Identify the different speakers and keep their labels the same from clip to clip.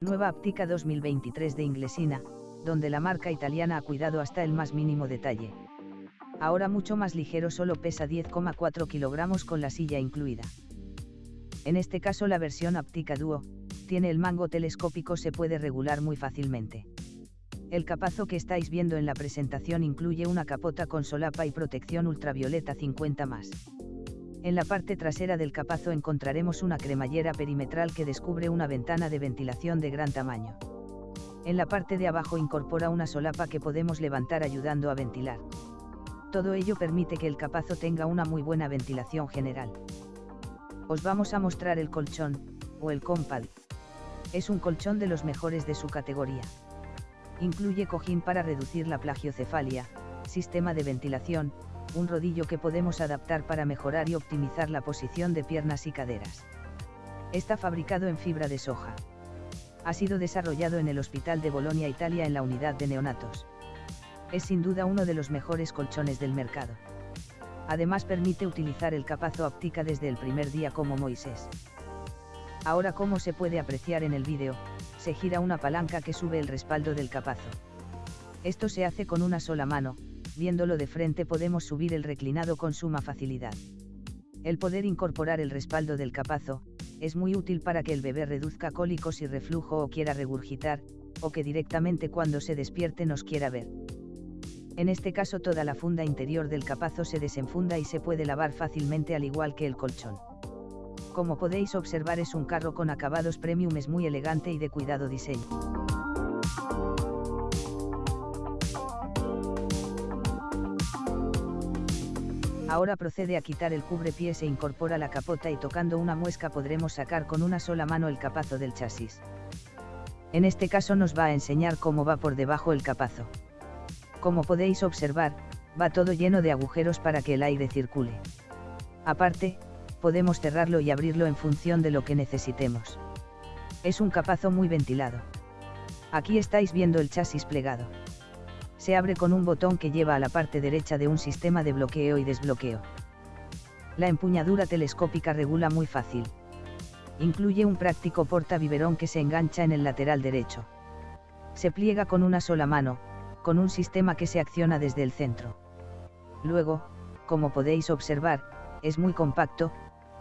Speaker 1: Nueva Aptica 2023 de Inglesina, donde la marca italiana ha cuidado hasta el más mínimo detalle. Ahora mucho más ligero solo pesa 10,4 kilogramos con la silla incluida. En este caso la versión Aptica Duo, tiene el mango telescópico se puede regular muy fácilmente. El capazo que estáis viendo en la presentación incluye una capota con solapa y protección ultravioleta 50 más. En la parte trasera del capazo encontraremos una cremallera perimetral que descubre una ventana de ventilación de gran tamaño. En la parte de abajo incorpora una solapa que podemos levantar ayudando a ventilar. Todo ello permite que el capazo tenga una muy buena ventilación general. Os vamos a mostrar el colchón, o el compad. Es un colchón de los mejores de su categoría. Incluye cojín para reducir la plagiocefalia, sistema de ventilación, un rodillo que podemos adaptar para mejorar y optimizar la posición de piernas y caderas. Está fabricado en fibra de soja. Ha sido desarrollado en el Hospital de Bolonia, Italia en la unidad de neonatos. Es sin duda uno de los mejores colchones del mercado. Además permite utilizar el capazo óptica desde el primer día como Moisés. Ahora como se puede apreciar en el vídeo, se gira una palanca que sube el respaldo del capazo. Esto se hace con una sola mano, viéndolo de frente podemos subir el reclinado con suma facilidad. El poder incorporar el respaldo del capazo, es muy útil para que el bebé reduzca cólicos y reflujo o quiera regurgitar, o que directamente cuando se despierte nos quiera ver. En este caso toda la funda interior del capazo se desenfunda y se puede lavar fácilmente al igual que el colchón. Como podéis observar es un carro con acabados premium es muy elegante y de cuidado diseño. Ahora procede a quitar el cubrepiés e incorpora la capota y tocando una muesca podremos sacar con una sola mano el capazo del chasis. En este caso nos va a enseñar cómo va por debajo el capazo. Como podéis observar, va todo lleno de agujeros para que el aire circule. Aparte, podemos cerrarlo y abrirlo en función de lo que necesitemos. Es un capazo muy ventilado. Aquí estáis viendo el chasis plegado se abre con un botón que lleva a la parte derecha de un sistema de bloqueo y desbloqueo. La empuñadura telescópica regula muy fácil. Incluye un práctico porta-biberón que se engancha en el lateral derecho. Se pliega con una sola mano, con un sistema que se acciona desde el centro. Luego, como podéis observar, es muy compacto,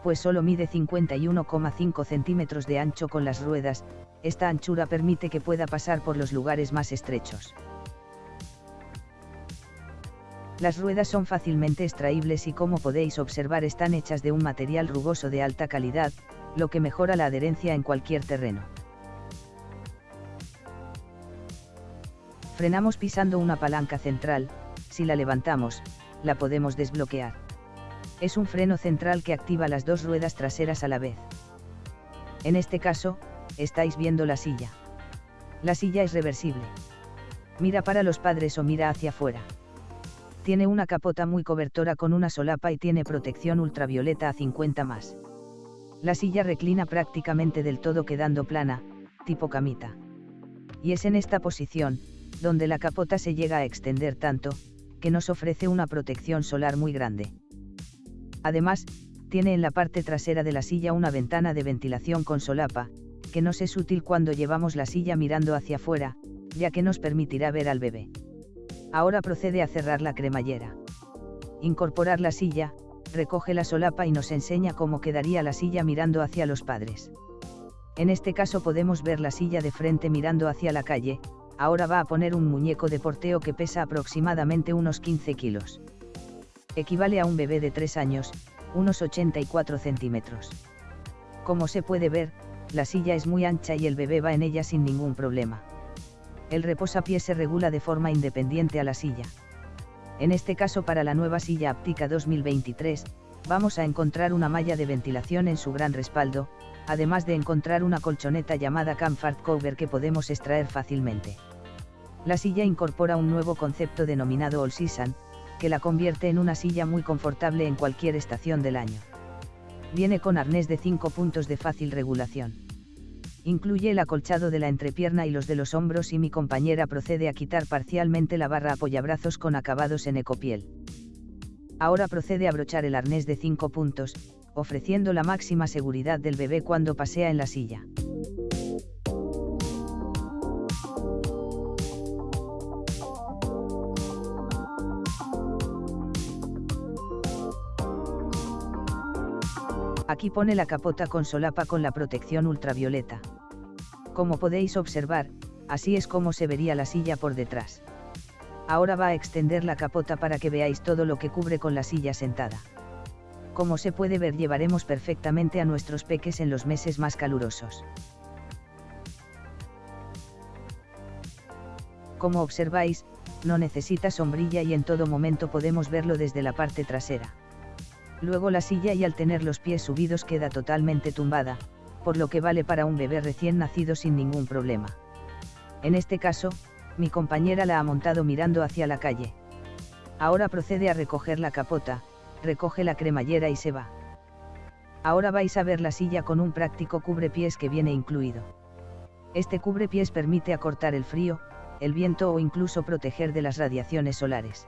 Speaker 1: pues solo mide 51,5 centímetros de ancho con las ruedas, esta anchura permite que pueda pasar por los lugares más estrechos. Las ruedas son fácilmente extraíbles y como podéis observar están hechas de un material rugoso de alta calidad, lo que mejora la adherencia en cualquier terreno. Frenamos pisando una palanca central, si la levantamos, la podemos desbloquear. Es un freno central que activa las dos ruedas traseras a la vez. En este caso, estáis viendo la silla. La silla es reversible. Mira para los padres o mira hacia afuera. Tiene una capota muy cobertora con una solapa y tiene protección ultravioleta a 50 más. La silla reclina prácticamente del todo quedando plana, tipo camita. Y es en esta posición, donde la capota se llega a extender tanto, que nos ofrece una protección solar muy grande. Además, tiene en la parte trasera de la silla una ventana de ventilación con solapa, que nos es útil cuando llevamos la silla mirando hacia afuera, ya que nos permitirá ver al bebé. Ahora procede a cerrar la cremallera. Incorporar la silla, recoge la solapa y nos enseña cómo quedaría la silla mirando hacia los padres. En este caso podemos ver la silla de frente mirando hacia la calle, ahora va a poner un muñeco de porteo que pesa aproximadamente unos 15 kilos. Equivale a un bebé de 3 años, unos 84 centímetros. Como se puede ver, la silla es muy ancha y el bebé va en ella sin ningún problema el reposapiés se regula de forma independiente a la silla. En este caso para la nueva silla Aptica 2023, vamos a encontrar una malla de ventilación en su gran respaldo, además de encontrar una colchoneta llamada Comfort Cover que podemos extraer fácilmente. La silla incorpora un nuevo concepto denominado All Season, que la convierte en una silla muy confortable en cualquier estación del año. Viene con arnés de 5 puntos de fácil regulación. Incluye el acolchado de la entrepierna y los de los hombros y mi compañera procede a quitar parcialmente la barra apoyabrazos con acabados en ecopiel. Ahora procede a brochar el arnés de 5 puntos, ofreciendo la máxima seguridad del bebé cuando pasea en la silla. Aquí pone la capota con solapa con la protección ultravioleta. Como podéis observar, así es como se vería la silla por detrás. Ahora va a extender la capota para que veáis todo lo que cubre con la silla sentada. Como se puede ver llevaremos perfectamente a nuestros peques en los meses más calurosos. Como observáis, no necesita sombrilla y en todo momento podemos verlo desde la parte trasera. Luego la silla y al tener los pies subidos queda totalmente tumbada, por lo que vale para un bebé recién nacido sin ningún problema. En este caso, mi compañera la ha montado mirando hacia la calle. Ahora procede a recoger la capota, recoge la cremallera y se va. Ahora vais a ver la silla con un práctico cubrepiés que viene incluido. Este cubrepiés permite acortar el frío, el viento o incluso proteger de las radiaciones solares.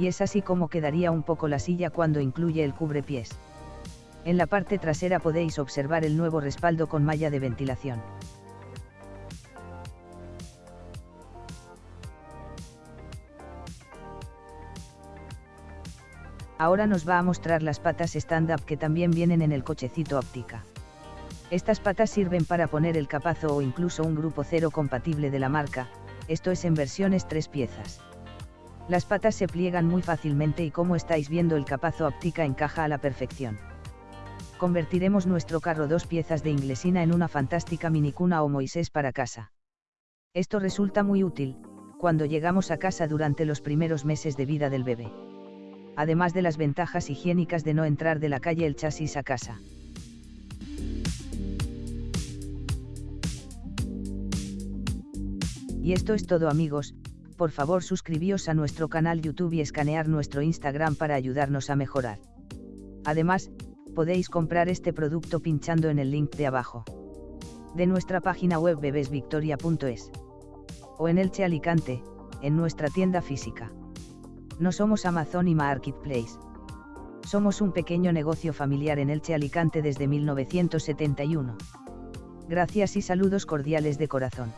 Speaker 1: Y es así como quedaría un poco la silla cuando incluye el cubrepiés. En la parte trasera podéis observar el nuevo respaldo con malla de ventilación. Ahora nos va a mostrar las patas stand-up que también vienen en el cochecito óptica. Estas patas sirven para poner el capazo o incluso un grupo cero compatible de la marca, esto es en versiones tres piezas. Las patas se pliegan muy fácilmente y como estáis viendo el capazo óptica encaja a la perfección. Convertiremos nuestro carro dos piezas de inglesina en una fantástica minicuna o Moisés para casa. Esto resulta muy útil, cuando llegamos a casa durante los primeros meses de vida del bebé. Además de las ventajas higiénicas de no entrar de la calle el chasis a casa. Y esto es todo amigos, por favor suscribíos a nuestro canal YouTube y escanear nuestro Instagram para ayudarnos a mejorar. Además, podéis comprar este producto pinchando en el link de abajo. De nuestra página web bebesvictoria.es. O en Elche Alicante, en nuestra tienda física. No somos Amazon y Marketplace. Somos un pequeño negocio familiar en Elche Alicante desde 1971. Gracias y saludos cordiales de corazón.